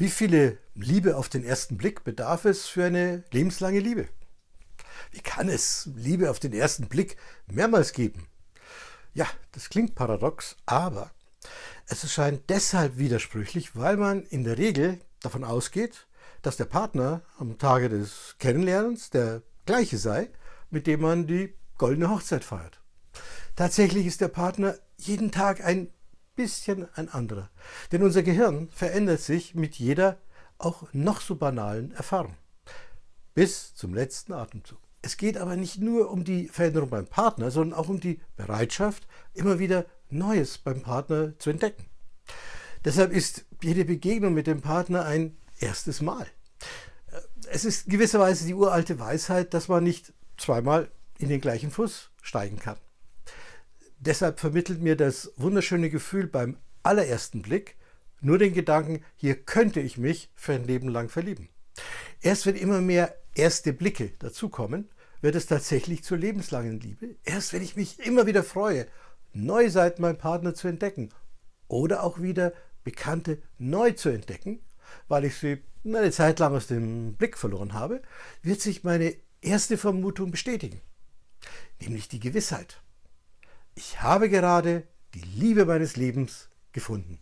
Wie viele Liebe auf den ersten Blick bedarf es für eine lebenslange Liebe? Wie kann es Liebe auf den ersten Blick mehrmals geben? Ja, das klingt paradox, aber es erscheint deshalb widersprüchlich, weil man in der Regel davon ausgeht, dass der Partner am Tage des Kennenlernens der gleiche sei, mit dem man die goldene Hochzeit feiert. Tatsächlich ist der Partner jeden Tag ein bisschen ein anderer. Denn unser Gehirn verändert sich mit jeder, auch noch so banalen Erfahrung. Bis zum letzten Atemzug. Es geht aber nicht nur um die Veränderung beim Partner, sondern auch um die Bereitschaft, immer wieder Neues beim Partner zu entdecken. Deshalb ist jede Begegnung mit dem Partner ein erstes Mal. Es ist gewisserweise die uralte Weisheit, dass man nicht zweimal in den gleichen Fuß steigen kann. Deshalb vermittelt mir das wunderschöne Gefühl beim allerersten Blick nur den Gedanken, hier könnte ich mich für ein Leben lang verlieben. Erst wenn immer mehr erste Blicke dazukommen, wird es tatsächlich zur lebenslangen Liebe. Erst wenn ich mich immer wieder freue, neue Seiten meinem Partner zu entdecken oder auch wieder Bekannte neu zu entdecken, weil ich sie eine Zeit lang aus dem Blick verloren habe, wird sich meine erste Vermutung bestätigen, nämlich die Gewissheit. Ich habe gerade die Liebe meines Lebens gefunden.